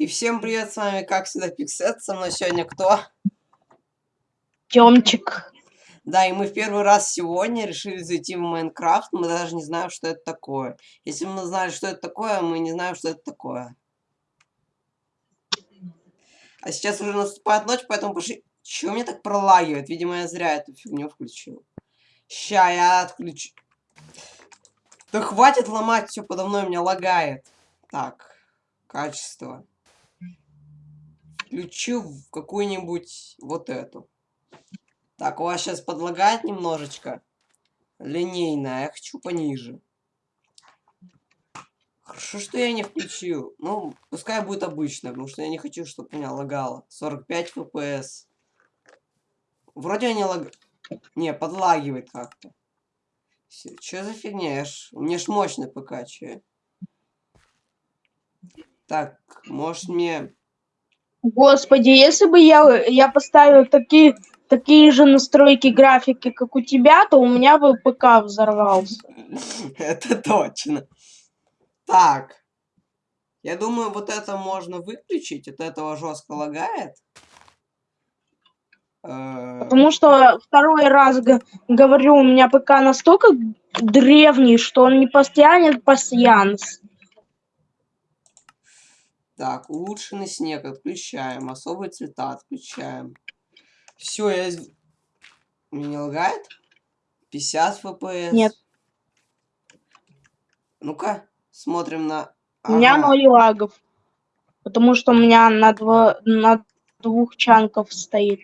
И всем привет, с вами как всегда Пиксет, со мной сегодня кто? Тёмчик. Да, и мы в первый раз сегодня решили зайти в Майнкрафт, мы даже не знаем, что это такое. Если бы мы знали, что это такое, мы не знаем, что это такое. А сейчас уже наступает ночь, поэтому пошли... Чего мне так пролагивает? Видимо, я зря эту фигню включил. Ща я отключу. Да хватит ломать, все подо мной меня лагает. Так, качество. Включу какую-нибудь вот эту. Так, у вас сейчас подлагает немножечко. Линейная, я хочу пониже. Хорошо, что я не включил. Ну, пускай будет обычно, потому что я не хочу, чтобы меня лагало. 45 FPS. Вроде они лаг... Не, подлагивает как-то. Что за фигня? Ж... У меня ж мощный ПК, че? Так, может мне... Господи, если бы я, я поставил такие, такие же настройки графики, как у тебя, то у меня бы ПК взорвался. Это точно. Так. Я думаю, вот это можно выключить. От этого жестко лагает. Э, Потому что второй раз говорю, у меня ПК настолько древний, что он не потянет пассианс. Так, улучшенный снег отключаем. Особые цвета отключаем. Все, я... Мне не лагает? 50 FPS? Нет. Ну-ка, смотрим на... У меня Ага. ноль лагов. Потому что у меня на, дво... на двух чанков стоит.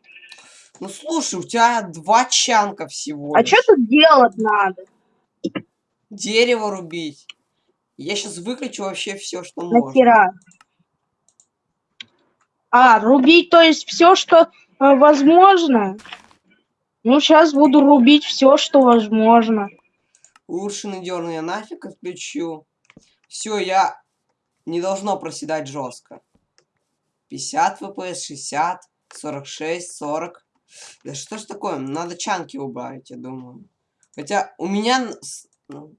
Ну слушай, у тебя два чанка всего. А лишь. что тут делать надо? Дерево рубить. Я сейчас выключу вообще все, что можно. А, рубить, то есть все, что э, возможно. Ну, сейчас буду рубить все, что возможно. Улучшенный дерн я нафиг отключу. Все, я не должно проседать жестко. 50 FPS, 60, 46, 40. Да что ж такое? Надо чанки убавить, я думаю. Хотя у меня ну,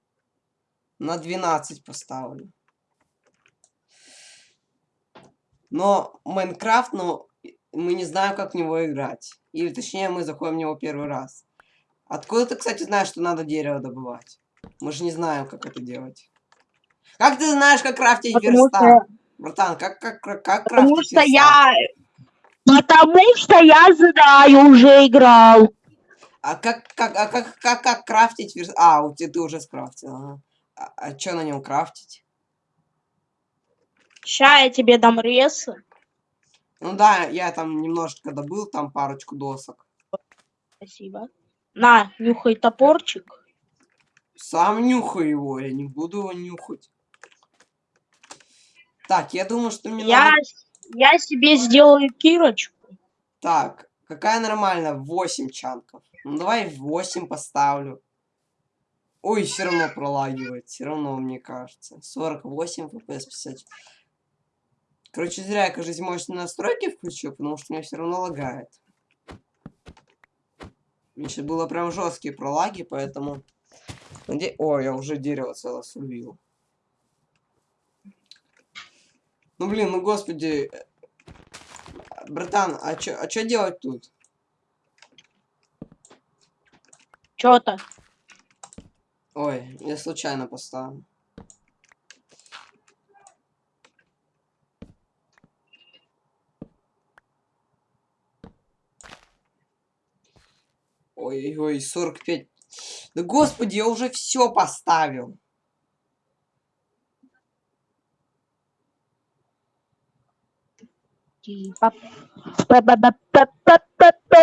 на 12 поставлю. Но Майнкрафт, ну, мы не знаем, как в него играть. Или точнее, мы заходим в него первый раз. Откуда ты, кстати, знаешь, что надо дерево добывать? Мы же не знаем, как это делать. Как ты знаешь, как крафтить Потому верстак? что, Братан, как, как, как, как потому крафтить что верстак? я... Потому что я знаю, уже играл. А как, как, а как, как, как крафтить верстак? А, у тебя ты уже скрафтил, ага. А, а что на нем крафтить? Ща я тебе дам ресы. Ну да, я там немножко добыл, там парочку досок. Спасибо. На, нюхай топорчик. Сам нюхай его, я не буду его нюхать. Так, я думаю, что мне Я, надо... я себе сделаю кирочку. Так, какая нормальная? 8 чанков. Ну давай 8 поставлю. Ой, все равно пролагивает. Все равно, мне кажется. 48 FPS 50. Короче, зря я, кажется, мощные настройки включил, потому что меня все равно лагает. Еще было прям жесткие пролаги, поэтому... Наде... Ой, я уже дерево целое срубил. Ну блин, ну господи. э, Братан, а чё, а чё делать тут? Чё-то. Ой, я случайно поставил. Ой-ой, 45. Да господи, я уже все поставил.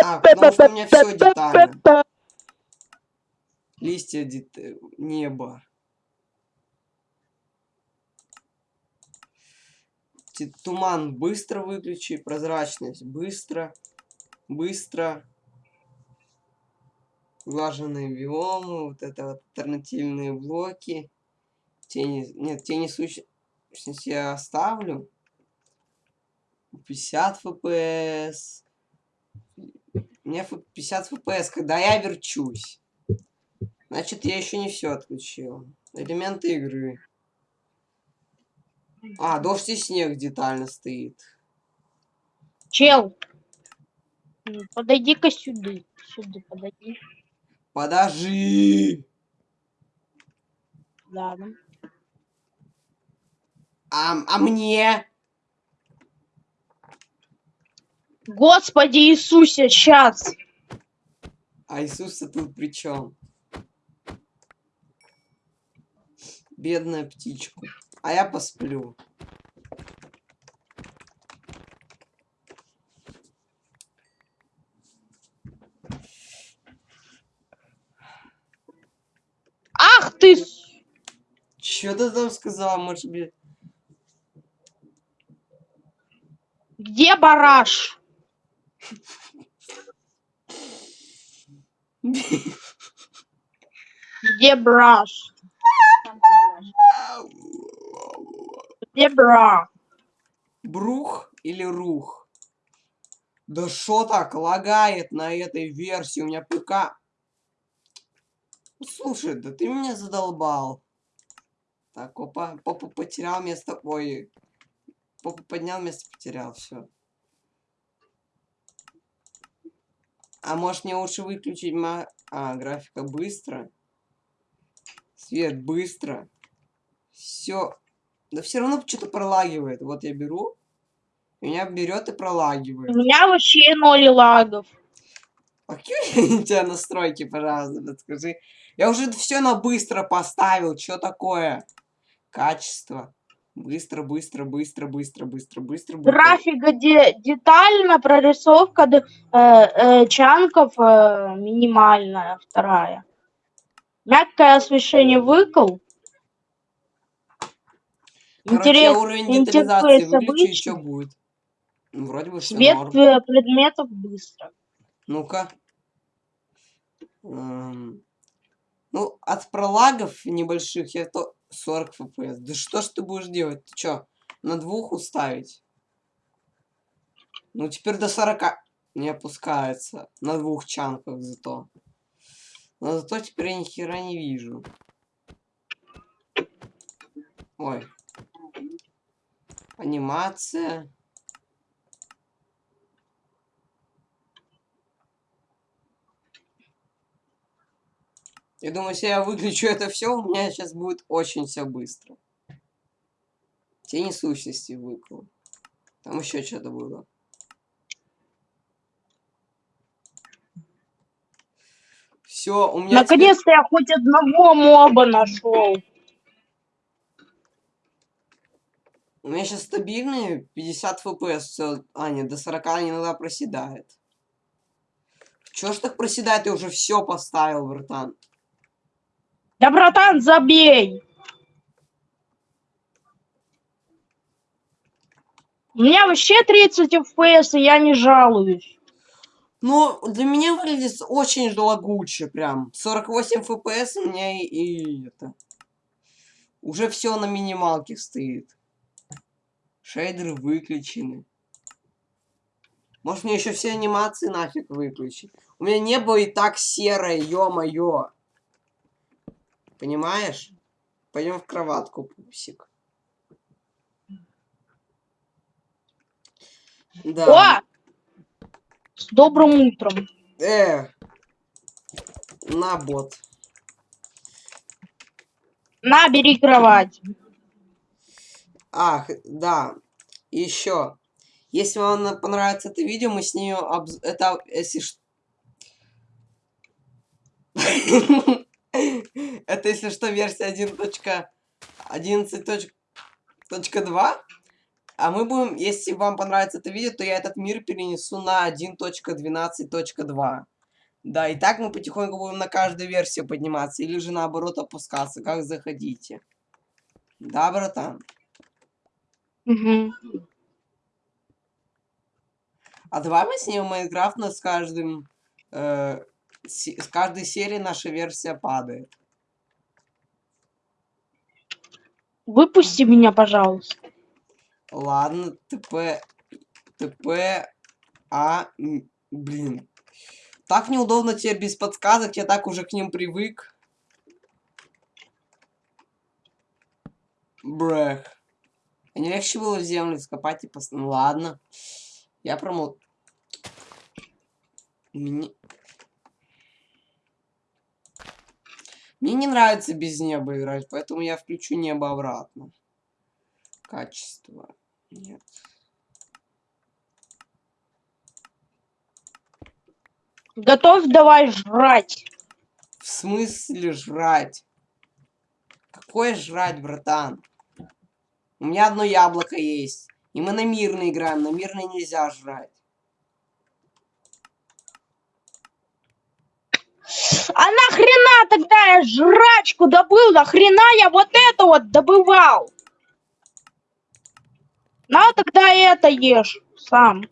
А, потому что у меня все детально. Листья, дет... э, небо. Туман быстро выключи, прозрачность быстро, быстро. Глаженные биомы, вот это вот альтернативные блоки. Тени, нет, тени сущности я оставлю. 50 FPS. Мне ф- 50 FPS, когда я верчусь. Значит, я еще не все отключил. Элементы игры. А, дождь и снег детально стоит. Чел, подойди-ка сюда. Сюда подойди. Подожди! Ладно. А, а мне? Господи Иисусе, сейчас. А Иисуса тут при чем? Бедная птичка. А я посплю. Ах ты! с- Чё ты там сказал, может быть? Где бараш? Где браш? Где бра? Брух или рух? Да что так лагает на этой версии? У меня ПК... Слушай, да ты меня задолбал. Так, опа, попа потерял место... Ой, попа поднял место, потерял, все. А может мне лучше выключить ма... А, графика быстро. Свет быстро. Все. Да все равно что-то пролагивает. Вот я беру. Меня берет и У пролагивает. меня вообще ноль лагов. А какие у тебя настройки, пожалуйста, подскажи. Я уже все на быстро поставил. Что такое? Качество. Быстро, быстро, быстро, быстро, быстро, быстро. быстро. Графика де- детально, прорисовка д- э, э, чанков э, минимальная, вторая. Мягкое освещение выкл. Короче, Интерес, уровень детализации выключу, и что будет? Ну, вроде бы все свет норм. э, предметов быстро. Ну-ка. Эм, Ну, от пролагов небольших я то 40 FPS. Да что ж ты будешь делать? Ты чё, на двух уставить? Ну, теперь до 40 не опускается. На двух чанках зато. Но зато теперь я ни хера не вижу. Ой. Анимация. Я думаю, если я выключу это все, у меня сейчас будет очень все быстро. Тени сущности выкл. Там еще что-то было. Все, у меня теперь- Наконец-то я хоть одного моба нашел. У меня сейчас стабильные 50 FPS. Всё. А, нет, до 40 иногда проседает. Чё ж так проседает? Я уже все поставил, братан. Да, братан, забей. У меня вообще 30 FPS, и я не жалуюсь. Ну, для меня выглядит очень лагуче, прям. 48 FPS у меня и, и это. Уже все на минималке стоит. Шейдеры выключены. Может мне еще все анимации нафиг выключить? У меня небо и так серое, ё-моё. Понимаешь? Пойдем в кроватку, пупсик. Да. О! С добрым утром. Э. На бот. На, бери кровать. Ах, да. Еще. Если вам понравится это видео, мы снимем обз... это, если Это, если что, версия 1.11.2. А мы будем, если вам понравится это видео, то я этот мир перенесу на 1.12.2. Да, и так мы потихоньку будем на каждую версию подниматься, или же наоборот опускаться, как заходите. Да, братан? Мгм. А давай мы снимем Майнкрафт, с каждым... э, с каждой серии наша версия падает. Выпусти меня, пожалуйста. Ладно, ТП... ТП... А... Блин. Так неудобно тебе без подсказок, я так уже к ним привык. Брех. Не легче было в землю скопать и пос... Ну ладно. Я промол... Мне... Мне не нравится без неба играть, поэтому я включу небо обратно. Качество. Нет. Готовь давай жрать. В смысле жрать? Какое жрать, братан? У меня одно яблоко есть. И мы на мирный играем. На мирный нельзя жрать. А нахрена тогда я жрачку добыл? Нахрена я вот это вот добывал? На тогда это ешь сам.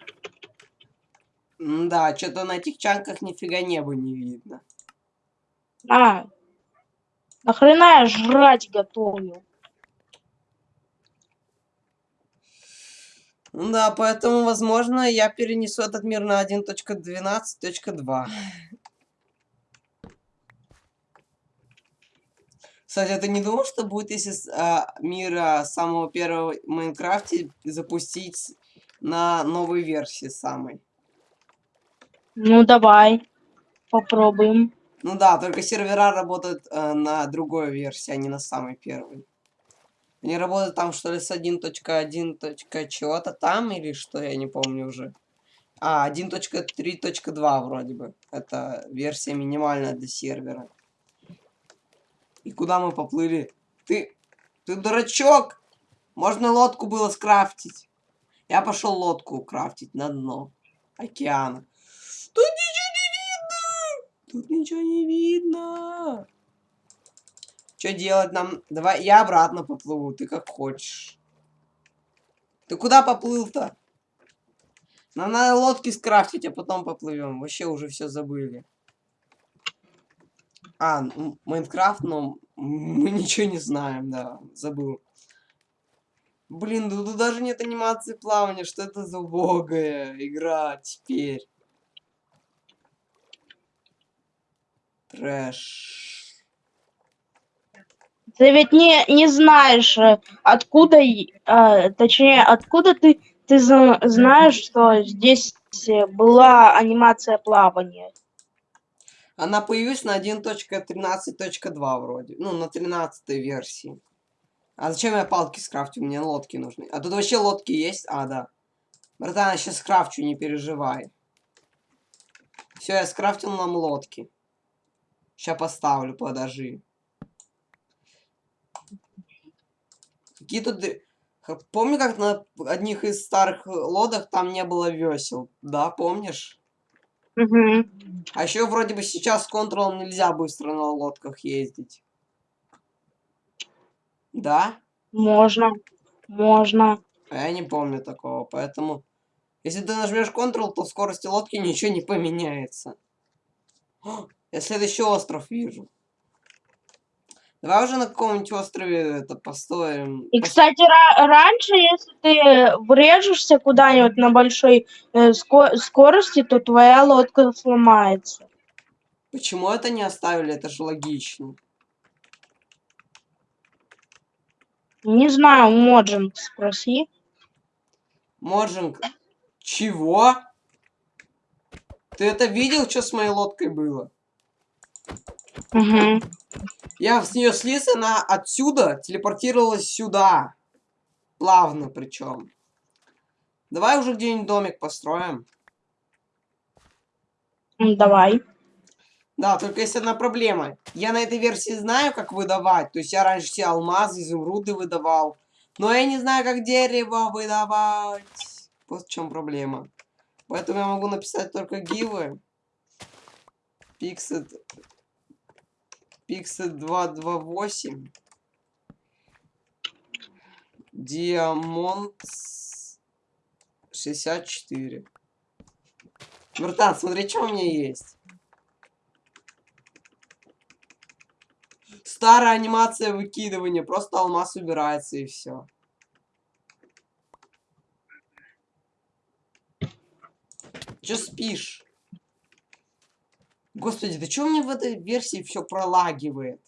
Да, что-то на этих чанках нифига неба не видно. На. Нахрена я жрать готовлю? Ну да, поэтому, возможно, я перенесу этот мир на 1.12.2. Кстати, ты не думал, что будет, если с а, мира самого первого в Майнкрафте запустить на новой версии самой? Ну давай. Попробуем. Ну да, только сервера работают э, на другой версии, а не на самой первой. Они работают там, что ли, с 1.1. чего-то там, или что, я не помню уже. А, 1.3.2 вроде бы. Это версия минимальная для сервера. И куда мы поплыли? Ты... Ты дурачок! Можно лодку было скрафтить. Я пошел лодку крафтить на дно океана. Тут ничего не видно! Тут ничего не видно! Что делать нам? Давай, я обратно поплыву, ты как хочешь. Ты куда поплыл-то? Нам надо лодки скрафтить, а потом поплывем. Вообще уже все забыли. А, ну, Майнкрафт, но мы ничего не знаем, да, забыл. Блин, ну тут даже нет анимации плавания, что это за убогая игра теперь? Трэш. Ты ведь не, не знаешь, э, откуда, э, точнее, откуда ты, ты зна- знаешь, что здесь э, была анимация плавания. Она появилась на 1.13.2 вроде. Ну, на 13 версии. А зачем я палки скрафтю? Мне лодки нужны. А тут вообще лодки есть? А, да. Братан, я сейчас скрафчу, не переживай. Все, я скрафтил нам лодки. Сейчас поставлю, подожди. Какие тут... Помню, как на одних из старых лодок там не было весел? Да, помнишь? А еще вроде бы сейчас с контролом нельзя быстро на лодках ездить. Да? Можно, можно. А я не помню такого, поэтому... Если ты нажмешь Ctrl, то в скорости лодки ничего не поменяется. О, я следующий остров вижу. Давай уже на каком-нибудь острове это построим. И, кстати, ра- раньше, если ты врежешься куда-нибудь на большой э, ско- скорости, то твоя лодка сломается. Почему это не оставили? Это же логично. Не знаю, Mojang спроси. Mojang. Чего? Ты это видел, что с моей лодкой было? Мгм. Я с нее слез, она отсюда телепортировалась сюда. Плавно причем. Давай уже где-нибудь домик построим. Давай. Да, только есть одна проблема. Я на этой версии знаю, как выдавать. То есть я раньше все алмазы, изумруды выдавал. Но я не знаю, как дерево выдавать. Вот в чем проблема. Поэтому я могу написать только гивы. Pixet. Pixet 228. Диамонт 64. Братан, смотри, что у меня есть. Старая анимация выкидывания. Просто алмаз убирается и все. Че спишь? Господи, да что мне в этой версии все пролагивает?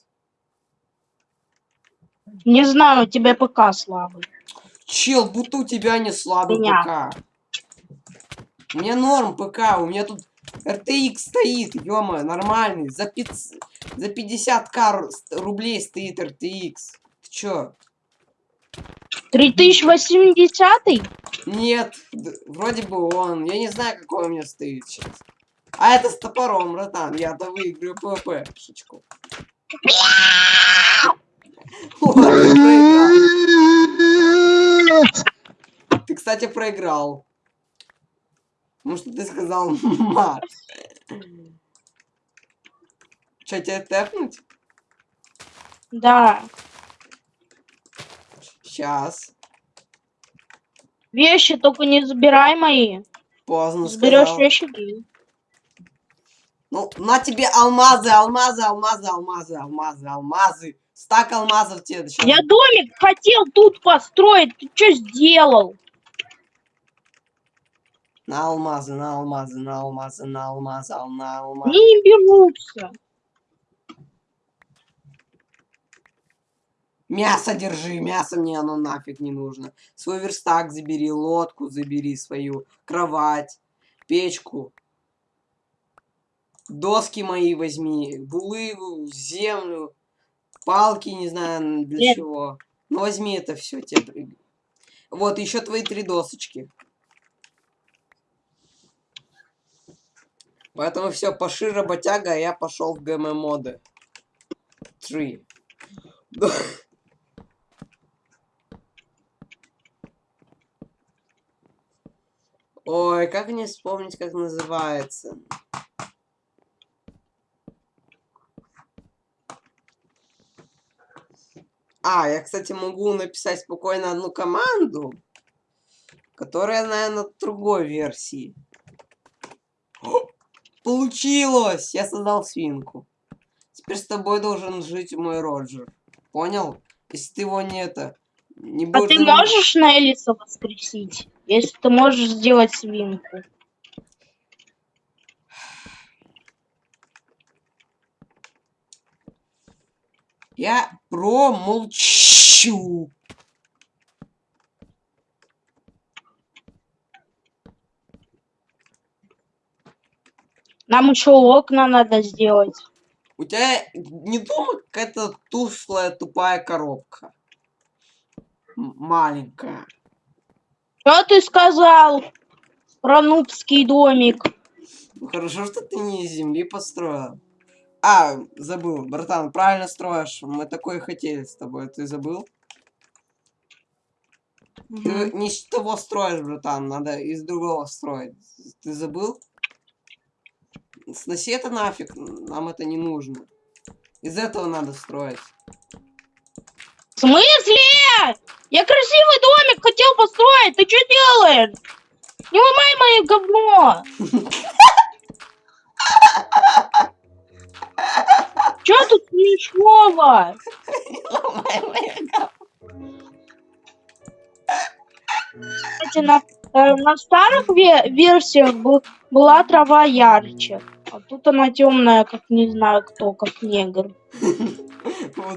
Не знаю, у тебя ПК слабый. Чел, будто у тебя не слабый Меня. ПК. У меня норм ПК, у меня тут RTX стоит, ё нормальный. За, пиц... за 50к рублей стоит RTX. Ты чё? 3080? Нет, вроде бы он. Я не знаю, какой у меня стоит сейчас. А это с топором, братан. Я-то выиграю PvP. Шучу. Ты кстати, проиграл. Потому что ты сказал мат. Че, тебе тэпнуть? Да. Сейчас. Вещи только не забирай мои. Поздно Заберешь сказал. вещи мои. Ну, на тебе алмазы, алмазы, алмазы, алмазы, алмазы, алмазы. Стак алмазов тебе сейчас. Я домик хотел тут построить. Ты что сделал? На алмазы, на алмазы, на алмазы, на алмазы, ал- на алмазы. Не берутся. Мясо держи, мясо мне оно нафиг не нужно. Свой верстак забери, лодку забери свою, кровать, печку. Доски мои возьми, булыгу, землю, палки, не знаю для Нет. чего. Ну возьми это все тебе. Вот, еще твои три досочки. Поэтому все, поши работяга, а я пошел в ГМ моды. Три. Ой, как мне вспомнить, как называется? А, я, кстати, могу написать спокойно одну команду, которая, наверное, другой версии. О, Получилось! Я создал свинку. Теперь с тобой должен жить мой Роджер. Понял? Если ты его не это... Не А ты можешь на Элиса воскресить? Если ты можешь сделать свинку. Я промолчу. Нам еще окна надо сделать. У тебя не дома какая-то тушлая тупая коробка? М- маленькая. Что ты сказал про нубский домик? Ну, хорошо, что ты не из земли построил. А, забыл, братан, правильно строишь. Мы такое хотели с тобой. Ты забыл? Ты не с того строишь, братан. Надо из другого строить. Ты забыл? Сноси это нафиг. Нам это не нужно. Из этого надо строить. В смысле? Я красивый домик хотел построить. Ты что делаешь? Не ломай мое говно. Что тут смешного? Кстати, на, э, на старых ве- версиях был- была трава ярче. А тут она темная, как не знаю кто, как негр.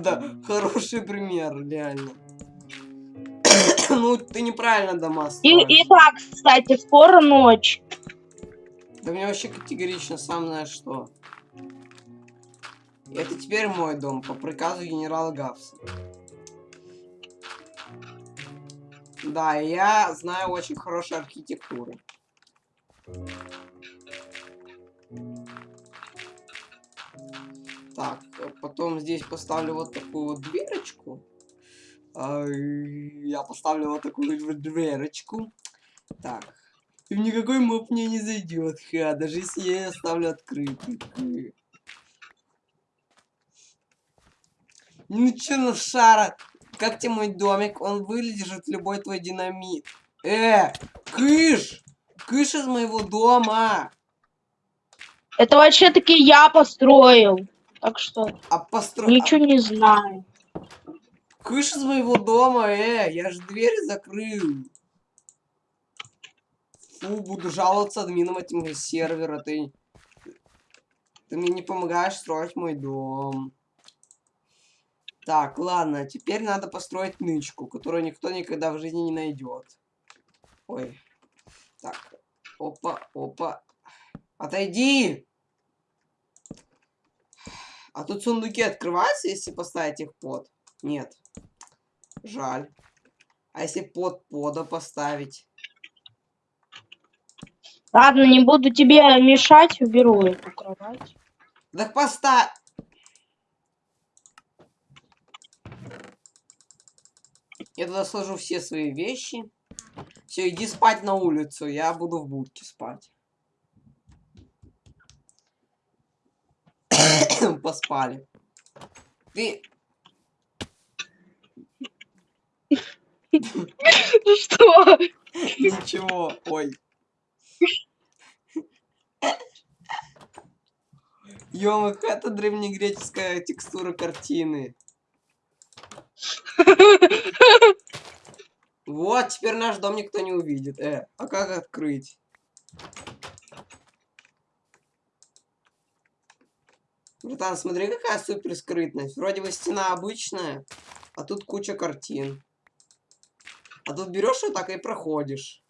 Да, хороший пример, реально. Ну, ты неправильно дома И, строишь. и так, кстати, скоро ночь. Да мне вообще категорично сам знаешь что. Это теперь мой дом, по приказу генерала Гавса. Да, я знаю очень хорошую архитектуру. Так, потом здесь поставлю вот такую вот дверочку. А, Я поставлю вот такую вот дверочку. Так. И никакой моб мне не зайдет, ха, даже если я ее оставлю открытой. Ха. Ну чё, ну шара, как тебе мой домик? Он вылежит любой твой динамит. Э, кыш! Кыш из моего дома! Это вообще таки я построил. Так что А построй... ничего не знаю. Кыш из моего дома, э, я же дверь закрыл. Фу, буду жаловаться админам этим сервера, ты... Ты мне не помогаешь строить мой дом. Так, ладно, теперь надо построить нычку, которую никто никогда в жизни не найдет. Ой. Так. Опа, опа. Отойди! А тут сундуки открываются, если поставить их под? Нет. Жаль. А если под пода поставить? Ладно, не буду тебе мешать, уберу эту кровать. Так поставь. Я туда сложу все свои вещи. Все, иди спать на улицу. Я буду в будке спать. Поспали. Ты... Что? Ничего. Ой. Ё, это древнегреческая текстура картины. Вот, теперь наш дом никто не увидит. Э, а как открыть? Братан, смотри, какая супер скрытность. Вроде бы стена обычная, а тут куча картин. А тут берешь вот так и проходишь.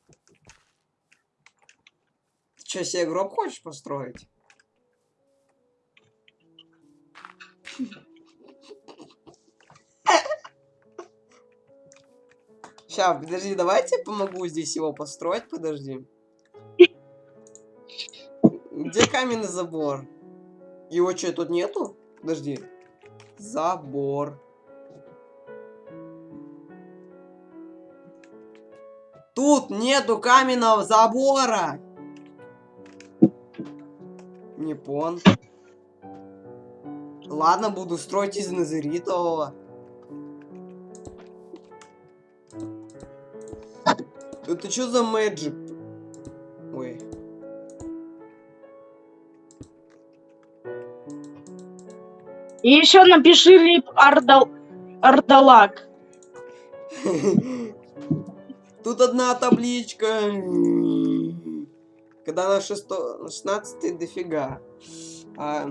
Ты что, себе гроб хочешь построить? Сейчас, подожди, давайте я помогу здесь его построить, подожди. Где каменный забор? Его что, тут нету? Подожди. Забор. Тут нету каменного забора. Не пон. Ладно, буду строить из назеритового. Это что за мэджик? Ой. И еще напиши рип Ардал... Ардалак. Тут одна табличка. Когда на 16 дофига. А,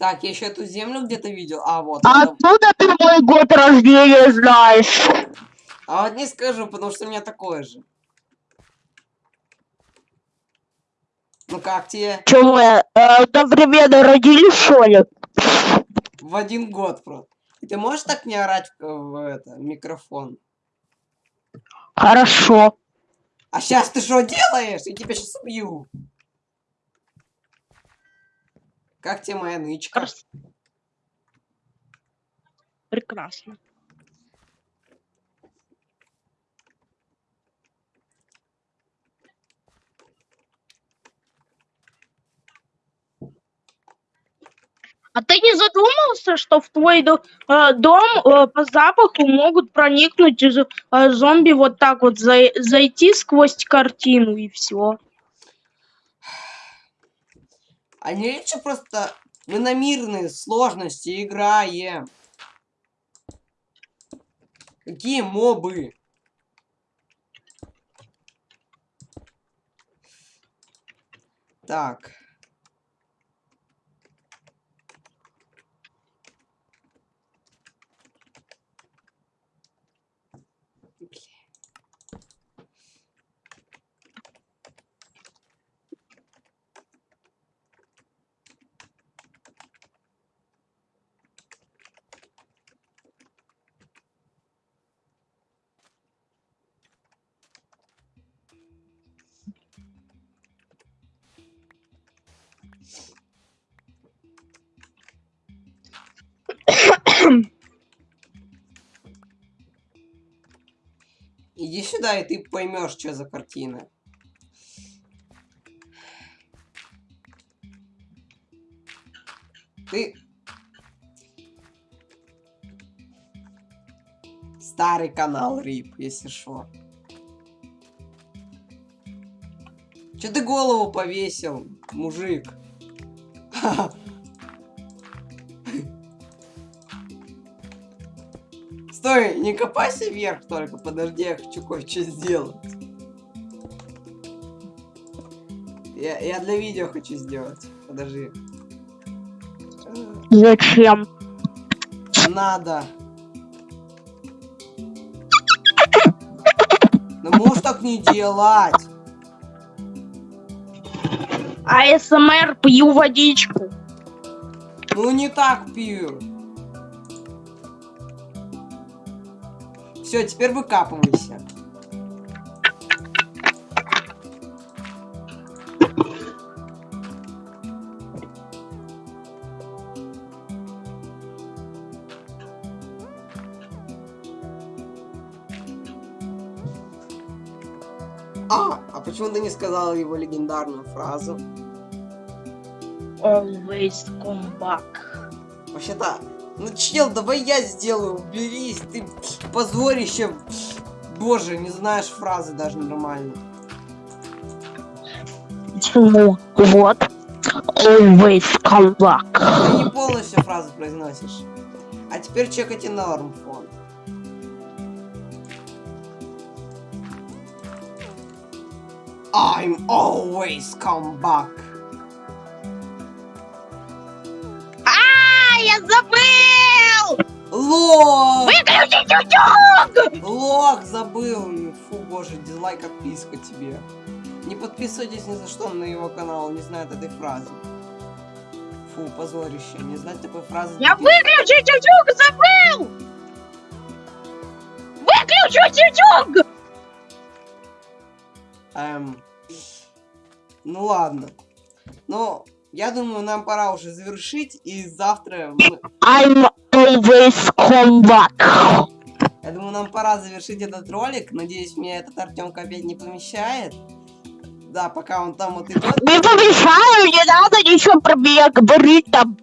так, я еще эту землю где-то видел. А, вот. А откуда ты мой год рождения знаешь? А вот не скажу, потому что у меня такое же. Ну как тебе? Чего, э, одновременно родились, что ли? В один год просто. И ты можешь так не орать в, в это, микрофон? Хорошо. А сейчас ты что делаешь? Я тебя сейчас убью. Как тебе моя нычка? Крас- Прекрасно. А ты не задумался, что в твой э, дом э, по запаху могут проникнуть э, зомби вот так вот зай- зайти сквозь картину и все? А не лучше просто мы на мирные сложности играем. Какие мобы? Так. Иди сюда, и ты поймешь, что за картина. Ты... Старый канал Рип, если что. Че ты голову повесил? мужик. Стой, не копайся вверх только, подожди, я хочу кое-что сделать. Я, я для видео хочу сделать. Подожди. Зачем? Надо. Ну можешь так не делать. АСМР пью водичку. Ну не так пью. Все, теперь выкапывайся. А, а почему ты не сказал его легендарную фразу? Always come back. Вообще-то, ну чел, давай я сделаю, уберись, ты позорище. Боже, не знаешь фразы даже нормально. Почему? Вот. Always come back. Ты не полностью фразу произносишь. А теперь чекайте норм фон. I'm always come back. А, я забыл! Лох! Выключить утюг! Лох забыл. Фу, боже, дизлайк, отписка тебе. Не подписывайтесь ни за что на его канал, не знает этой фразы. Фу, позорище, не знать такой фразы. Я выключить утюг забыл! Выключить утюг! Эм, ну ладно. Ну, я думаю, нам пора уже завершить, и завтра... мы- I'm always come back. Я думаю, нам пора завершить этот ролик. Надеюсь, меня этот Артемка опять не помещает. Да, пока он там вот идет. Не помешаю, не надо ничего про меня говорить там.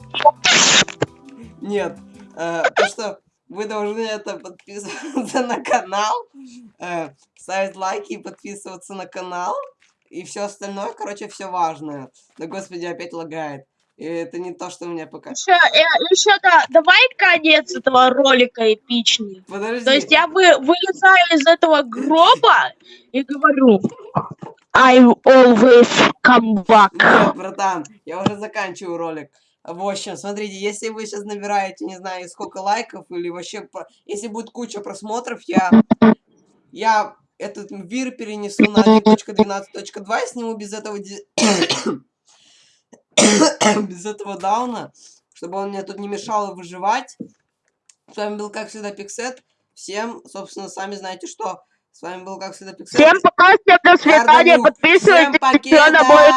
Нет. э, то, что вы должны это подписываться на канал, э, ставить лайки и подписываться на канал. И все остальное, короче, все важное. Да господи, опять лагает. Это не то, что меня пока. Еще, еще да, давай конец этого ролика эпичный. Подожди. То есть я вы, вылезаю из этого гроба и говорю I'm always come back. Нет, братан, я уже заканчиваю ролик. В общем, смотрите, если вы сейчас набираете, не знаю, сколько лайков, или вообще, если будет куча просмотров, я, я этот вир перенесу на 1.12.2 и сниму без этого, без этого дауна, чтобы он мне тут не мешал выживать. С вами был, как всегда, Пиксет. Всем, собственно, сами знаете, что. С вами был, как всегда, Пиксет. Всем пока, всем до свидания, подписывайтесь еще на мой.